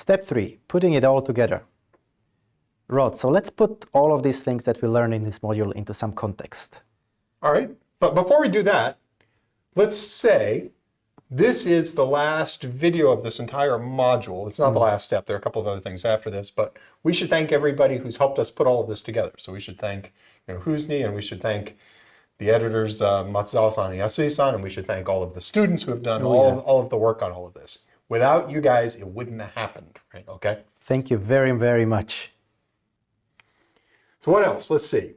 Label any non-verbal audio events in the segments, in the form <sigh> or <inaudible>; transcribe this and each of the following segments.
Step three, putting it all together. Rod, so let's put all of these things that we learned in this module into some context. All right, but before we do that, let's say this is the last video of this entire module. It's not mm. the last step. There are a couple of other things after this, but we should thank everybody who's helped us put all of this together. So we should thank you know, Husni, and we should thank the editors, uh, Matsuzawa-san and Yasui-san, and we should thank all of the students who have done oh, all, yeah. of, all of the work on all of this. Without you guys, it wouldn't have happened, right? Okay? Thank you very, very much. So what else? Let's see.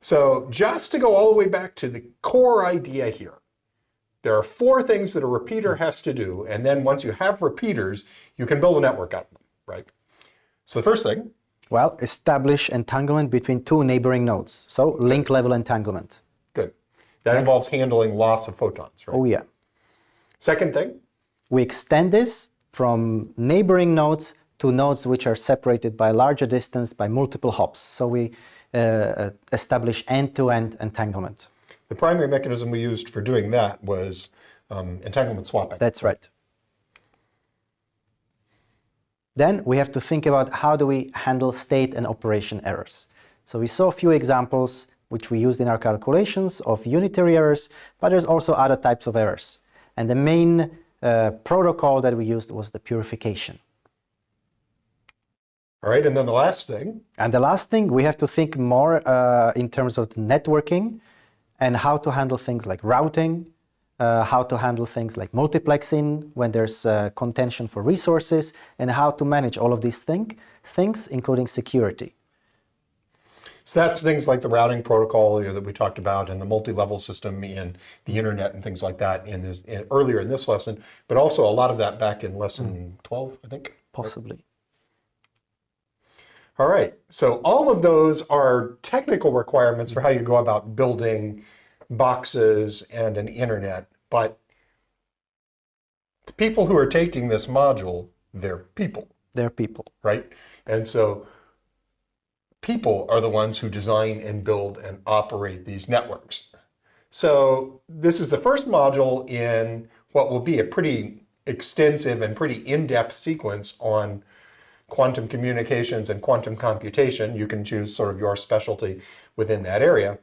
So just to go all the way back to the core idea here, there are four things that a repeater has to do, and then once you have repeaters, you can build a network out of them, right? So the first thing... Well, establish entanglement between two neighboring nodes. So link level entanglement. Good. That Next. involves handling loss of photons, right? Oh, yeah. Second thing? We extend this from neighboring nodes to nodes which are separated by a larger distance by multiple hops. So we uh, establish end-to-end -end entanglement. The primary mechanism we used for doing that was um, entanglement swapping. That's right. Then we have to think about how do we handle state and operation errors. So we saw a few examples which we used in our calculations of unitary errors, but there's also other types of errors. And the main uh, protocol that we used was the purification. All right, and then the last thing. And the last thing, we have to think more uh, in terms of networking and how to handle things like routing, uh, how to handle things like multiplexing when there's uh, contention for resources, and how to manage all of these thing, things, including security. So that's things like the routing protocol that we talked about and the multi-level system and the internet and things like that in this in, earlier in this lesson, but also a lot of that back in lesson mm. 12, I think. Possibly. All right, so all of those are technical requirements for how you go about building boxes and an internet, but the people who are taking this module, they're people. They're people. Right? And so people are the ones who design and build and operate these networks. So this is the first module in what will be a pretty extensive and pretty in-depth sequence on quantum communications and quantum computation. You can choose sort of your specialty within that area.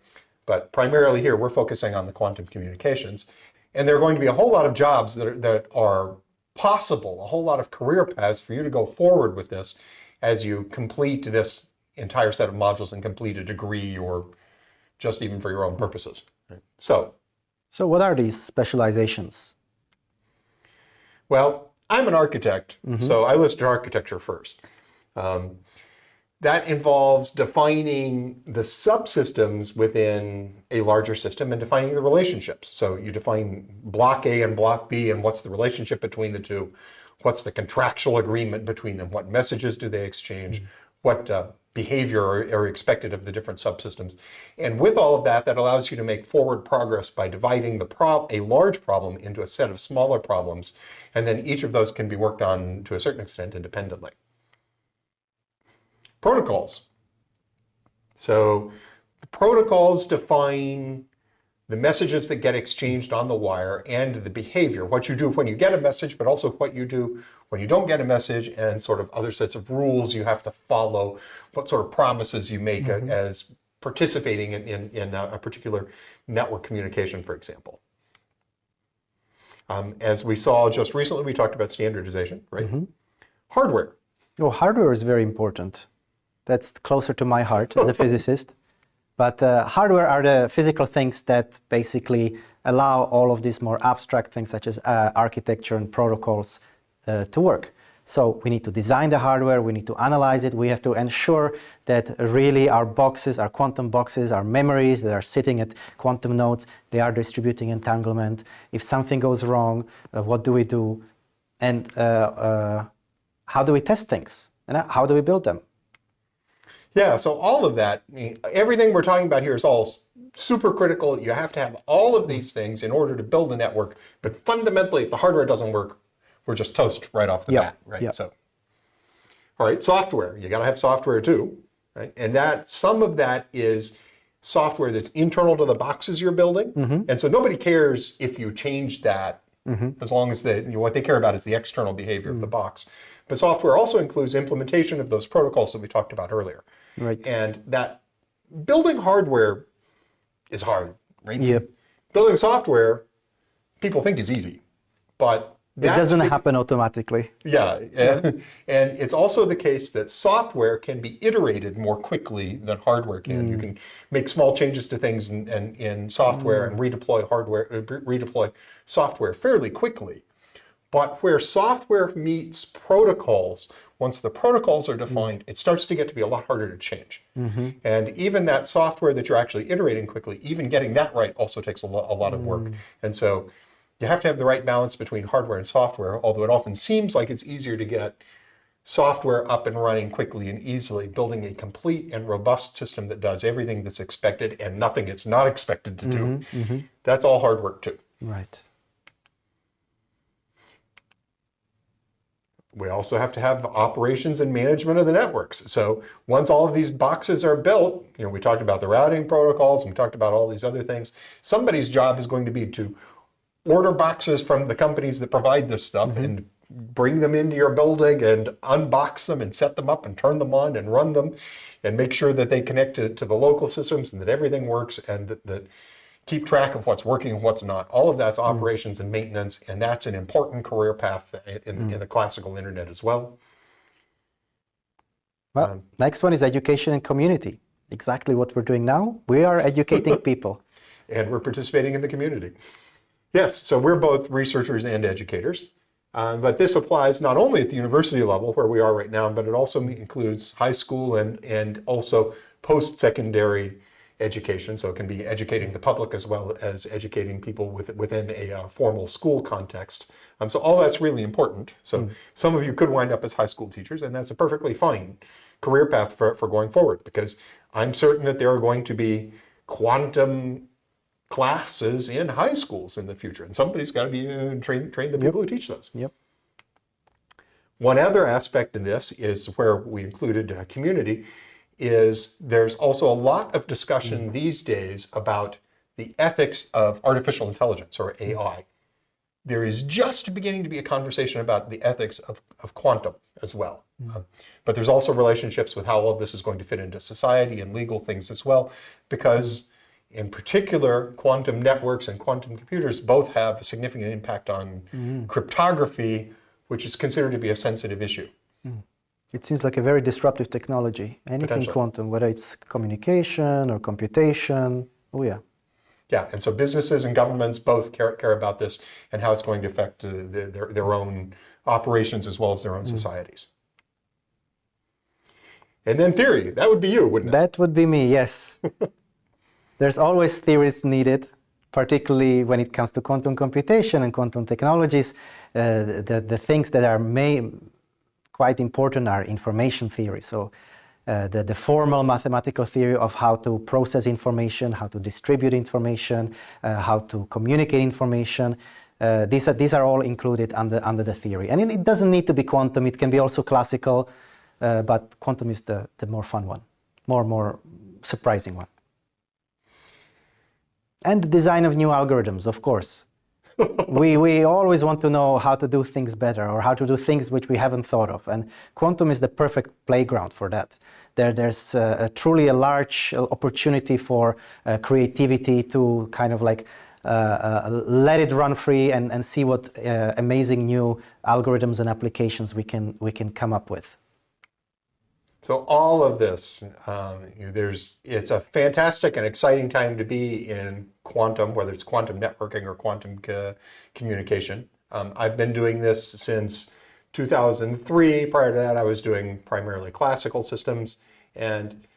But primarily here, we're focusing on the quantum communications. And there are going to be a whole lot of jobs that are, that are possible, a whole lot of career paths for you to go forward with this as you complete this entire set of modules and complete a degree or just even for your own purposes. So, so what are these specializations? Well, I'm an architect, mm -hmm. so I listed architecture first. Um, that involves defining the subsystems within a larger system and defining the relationships. So you define block A and block B and what's the relationship between the two, what's the contractual agreement between them, what messages do they exchange, mm -hmm. what uh, behavior are, are, expected of the different subsystems. And with all of that, that allows you to make forward progress by dividing the prob a large problem into a set of smaller problems and then each of those can be worked on to a certain extent independently. Protocols. So the protocols define the messages that get exchanged on the wire and the behavior, what you do when you get a message, but also what you do when you don't get a message and sort of other sets of rules you have to follow, what sort of promises you make mm -hmm. as participating in, in, in a particular network communication, for example. Um, as we saw just recently, we talked about standardization, right? Mm -hmm. Hardware. Oh, hardware is very important. That's closer to my heart as a <laughs> physicist. But uh, hardware are the physical things that basically allow all of these more abstract things such as uh, architecture and protocols to work. So we need to design the hardware, we need to analyze it, we have to ensure that really our boxes, our quantum boxes, our memories that are sitting at quantum nodes, they are distributing entanglement. If something goes wrong, uh, what do we do? And uh, uh, how do we test things? And how do we build them? Yeah, so all of that, everything we're talking about here is all super critical. You have to have all of these things in order to build a network. But fundamentally, if the hardware doesn't work, we're just toast right off the yep. bat, right? Yep. So, all right, software. You got to have software too, right? And that some of that is software that's internal to the boxes you're building, mm -hmm. and so nobody cares if you change that as long as they, you know, what they care about is the external behavior of the box. But software also includes implementation of those protocols that we talked about earlier. Right. And that building hardware is hard, right? Yep. Building software, people think is easy, but It doesn't be- happen automatically. yeah, and, and it's also the case that software can be iterated more quickly than hardware can. You hmm. can make small changes to things in, in, in software and hmm. redeploy hardware, uh, redeploy software fairly quickly. But where software meets protocols, once the protocols are hmm. defined, it starts to get to be a lot harder to change. Mm-hmm. And even that software that you're actually iterating quickly, even getting that right also takes a, lo- a lot of work. And so you have to have the right balance between hardware and software, although it often seems like it's easier to get software up and running quickly and easily, building a complete and robust system that does everything that's expected and nothing it's not expected to do. Mm-hmm, mm-hmm. That's all hard work too. Right. We also have to have operations and management of the networks. So once all of these boxes are built, you know, we talked about the routing protocols, and we talked about all these other things. Somebody's job is going to be to order boxes from the companies that provide this stuff mm-hmm. and bring them into your building and unbox them and set them up and turn them on and run them and make sure that they connect to, to the local systems and that everything works and that, that keep track of what's working and what's not. All of that's mm-hmm. operations and maintenance, and that's an important career path in, mm-hmm. in the classical internet as well. Well, Um, next one is education and community. Exactly what we're doing now. We are educating <laughs> people. and we're participating in the community. Yes, so we're both researchers and educators. Um, but this applies not only at the university level where we are right now, but it also includes high school and, and also post-secondary education. So it can be educating the public as well as educating people with, within a uh, formal school context. Um, so all that's really important. So some of you could wind up as high school teachers, and that's a perfectly fine career path for, for going forward because I'm certain that there are going to be quantum classes in high schools in the future, and somebody's got to be uh, train train the people who teach those. Yep. One other aspect in this is where we included uh, community is there's also a lot of discussion these days about the ethics of artificial intelligence or AI. There is just beginning to be a conversation about the ethics of, of quantum as well. Um, but there's also relationships with how all of this is going to fit into society and legal things as well, because in particular, quantum networks and quantum computers both have a significant impact on cryptography, which is considered to be a sensitive issue. It seems like a very disruptive technology. Anything quantum, whether it's communication or computation. Oh yeah. Yeah, and so businesses and governments both care, care about this and how it's going to affect uh, their, their, their own operations as well as their own societies. And then theory, that would be you, wouldn't it? That would be me, yes. <laughs> There's always theories needed, particularly when it comes to quantum computation and quantum technologies. Uh, the, the things that are quite important are information theory. So uh, the, the formal mathematical theory of how to process information, how to distribute information, uh, how to communicate information. Uh, these, are, these are all included under, under the theory. And it, it doesn't need to be quantum, it can be also classical, uh, but quantum is the, the more fun one, more, more surprising one. And the design of new algorithms, of course. <laughs> we, we always want to know how to do things better or how to do things which we haven't thought of. And quantum is the perfect playground for that. There, there's uh, a truly a large opportunity for uh, creativity to kind of like uh, uh, let it run free and, and see what uh, amazing new algorithms and applications we can, we can come up with. So all of this, um, there's, it's a fantastic and exciting time to be in quantum, whether it's quantum networking or quantum co- communication. Um, I've been doing this since 2003. Prior to that, I was doing primarily classical systems, and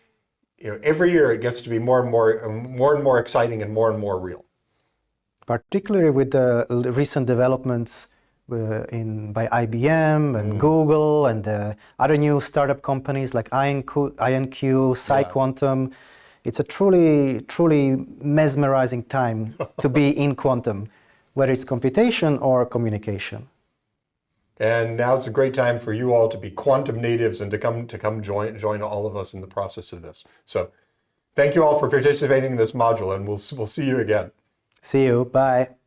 you know, every year it gets to be more and more, more and more exciting and more and more real. particularly with the recent developments in by IBM and Google and uh, other new startup companies like IonQ, IonQ PsiQuantum. It's a truly, truly mesmerizing time to be <laughs> in quantum, whether it's computation or communication. And now it's a great time for you all to be quantum natives and to come to come join join all of us in the process of this. So, thank you all for participating in this module, and we'll we'll see you again. See you. Bye.